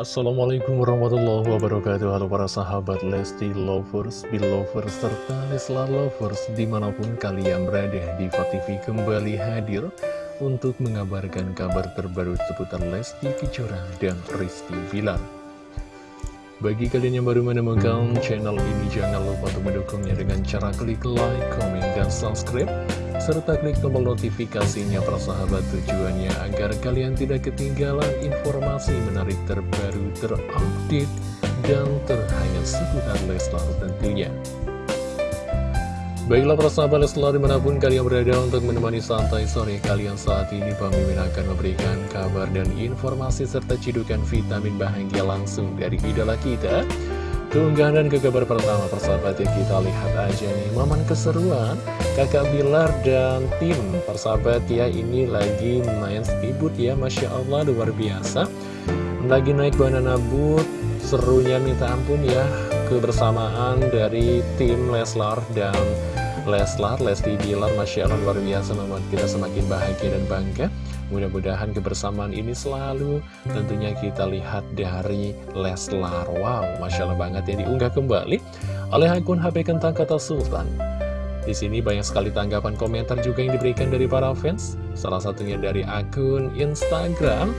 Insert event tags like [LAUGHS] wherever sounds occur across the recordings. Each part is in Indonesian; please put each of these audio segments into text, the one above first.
Assalamualaikum warahmatullahi wabarakatuh. Halo para sahabat Lesti Lovers, Belovers, serta Leslar Lovers Di mana pun kalian berada di TV kembali hadir Untuk mengabarkan kabar terbaru seputar Lesti Kejora dan Rizky Bilar. Bagi kalian yang baru menemukan channel ini Jangan lupa untuk mendukungnya dengan cara klik like, komen, dan subscribe serta klik tombol notifikasinya persahabat tujuannya agar kalian tidak ketinggalan informasi menarik terbaru terupdate dan terhangat seputar Leslar tentunya. Baiklah persahabat Leslar di mana pun kalian berada untuk menemani santai sore kalian saat ini Pemimpin akan memberikan kabar dan informasi serta cidukan vitamin bahagia langsung dari idola kita Keunggahan dan ke kabar pertama persahabat ya kita lihat aja nih Momen keseruan kakak Bilar dan tim persahabat ya ini lagi main speedboat ya Masya Allah luar biasa Lagi naik banana boat serunya minta ampun ya Kebersamaan dari tim Leslar dan Leslar, Lesti Bilar Masya Allah luar biasa membuat kita semakin bahagia dan bangga Mudah-mudahan kebersamaan ini selalu tentunya kita lihat dari Leslar. Wow, Masya Allah banget ya diunggah kembali oleh akun HP Kentang Kata Sultan. Di sini banyak sekali tanggapan komentar juga yang diberikan dari para fans. Salah satunya dari akun Instagram.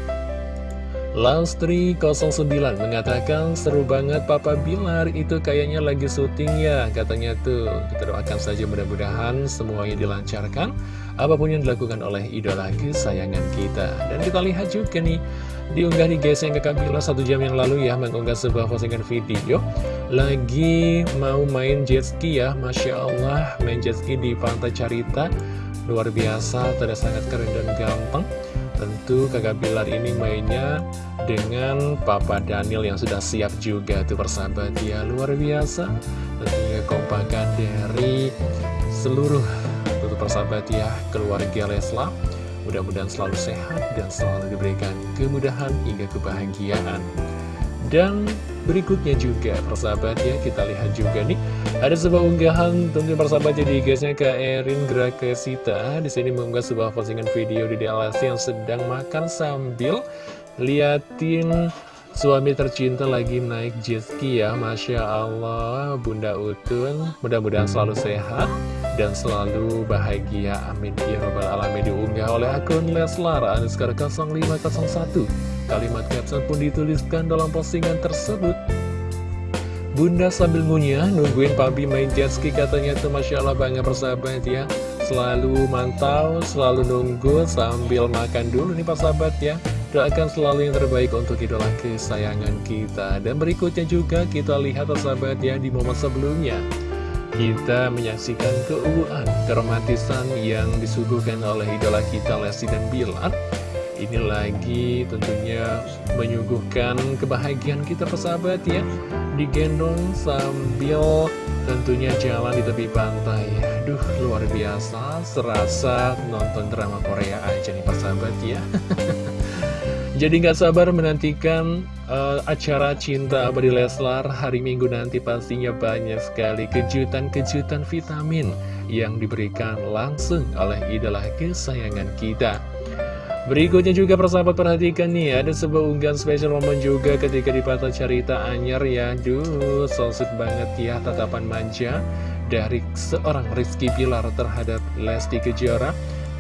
Laustri09 mengatakan seru banget Papa Bilar itu kayaknya lagi syuting ya katanya tuh. Kita doakan saja mudah-mudahan semuanya dilancarkan. Apa pun yang dilakukan oleh idola kesayangan kita. Dan kita lihat juga nih diunggah di yang kakak Bilar satu jam yang lalu ya mengunggah sebuah postingan video. Lagi mau main jet ski ya Masya Allah main jet ski di Pantai Carita. Luar biasa terlihat sangat keren dan gampang Tentu kakak Bilar ini mainnya dengan Papa Daniel yang sudah siap juga tuh persahabat ya Luar biasa. Tentunya kompakan dari seluruh tentu persahabat ya keluarga Leslar Mudah-mudahan selalu sehat dan selalu diberikan kemudahan hingga kebahagiaan. Dan berikutnya juga persahabat ya kita lihat juga nih. Ada sebuah unggahan tentu persahabat jadi guysnya ke Erin Grakesita. Di sini mengunggah sebuah postingan video di DLS yang sedang makan sambil liatin suami tercinta lagi naik jet ski ya Masya Allah. Bunda Utun mudah-mudahan selalu sehat dan selalu bahagia. Amin. Ya robbal alamin. Diunggah oleh akun Leslar Anuskar 0501 kalimat caption pun dituliskan dalam postingan tersebut. Bunda sambil ngunyah, nungguin Pabi main jet ski. Katanya tuh Masya Allah banget persahabat ya. Selalu mantau, selalu nunggu sambil makan dulu nih persahabat ya Doakan selalu yang terbaik untuk idola kesayangan kita. Dan berikutnya juga kita lihat persahabat ya di momen sebelumnya. Kita menyaksikan keuuan, keromantisan yang disuguhkan oleh idola kita Lesti dan Bilar. Ini lagi tentunya menyuguhkan kebahagiaan kita persahabat ya. Digendong sambil tentunya jalan di tepi pantai. Aduh luar biasa. Serasa nonton drama Korea aja nih persahabat ya [LAUGHS] Jadi nggak sabar menantikan uh, acara Cinta Abadi Leslar hari Minggu nanti pastinya banyak sekali kejutan-kejutan vitamin yang diberikan langsung oleh idola kesayangan kita. Berikutnya juga persahabat perhatikan nih Ada sebuah unggahan spesial momen juga ketika di Patah Cerita Anyar ya Duh, so banget ya tatapan manja Dari seorang Rizky Pilar terhadap Lesti Kejora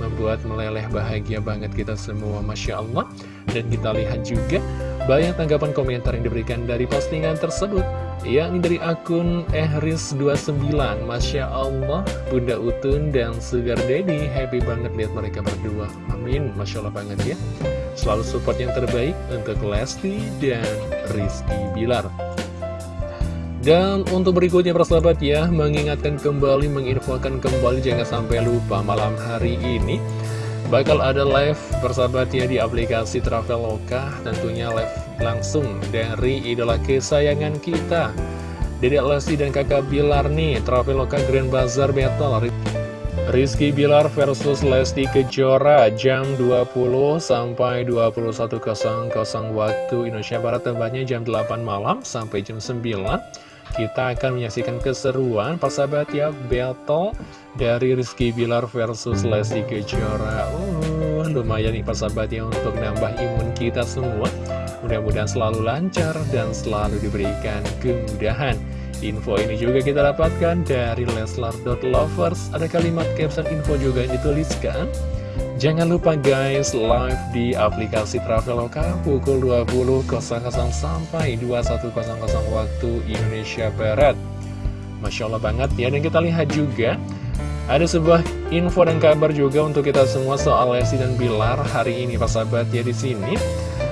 Membuat meleleh bahagia banget kita semua Masya Allah. Dan kita lihat juga banyak tanggapan komentar yang diberikan dari postingan tersebut. Yakni dari akun ehris29. Masya Allah Bunda Utun dan Sugar Daddy happy banget lihat mereka berdua. Amin Masya Allah banget ya. Selalu support yang terbaik untuk Lesti dan Rizky Bilar dan untuk berikutnya persahabat ya mengingatkan kembali menginfokan kembali jangan sampai lupa malam hari ini bakal ada live persahabat ya di aplikasi Traveloka. Tentunya live langsung dari idola kesayangan kita Dedek Lesti dan kakak Bilar nih Traveloka Grand Bazaar Battle Rizky Bilar versus Lesti Kejora jam 20 sampai 21.00 waktu Indonesia Barat tembaknya jam 8 malam sampai jam 9 kita akan menyaksikan keseruan persahabat ya battle dari Rizky Bilar versus Lesti Kejora uh, lumayan nih persahabat ya untuk nambah imun kita semua Mudah-mudahan selalu lancar dan selalu diberikan kemudahan. Info ini juga kita dapatkan dari Leslar.lovers. Ada kalimat caption info juga yang dituliskan. Jangan lupa guys, live di aplikasi Traveloka pukul 20.00 sampai 21.00 waktu Indonesia Barat. Masya Allah banget ya, dan kita lihat juga ada sebuah info dan kabar juga untuk kita semua soal Lesti dan Bilar hari ini, Pak sahabat ya di sini.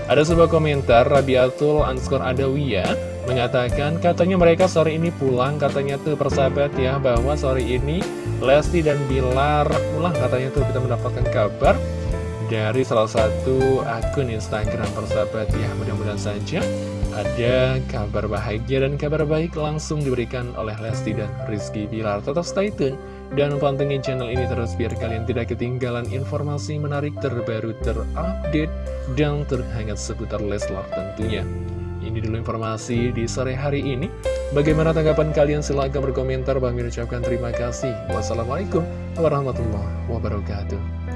Ada sebuah komentar Rabiatul Anskor Adawiyah mengatakan katanya mereka sore ini pulang katanya tuh persahabat ya bahwa sore ini Lesti dan Bilar pulang katanya tuh kita mendapatkan kabar dari salah satu akun Instagram persahabat ya mudah-mudahan saja ada kabar bahagia dan kabar baik langsung diberikan oleh Lesti dan Rizky Bilar tetap stay tune dan pantengin channel ini terus biar kalian tidak ketinggalan informasi menarik terbaru terupdate dan terhangat seputar Leslar tentunya. Ini dulu informasi di sore hari ini. Bagaimana tanggapan kalian? Silahkan berkomentar. Bang ucapkan terima kasih. Wassalamualaikum warahmatullahi wabarakatuh.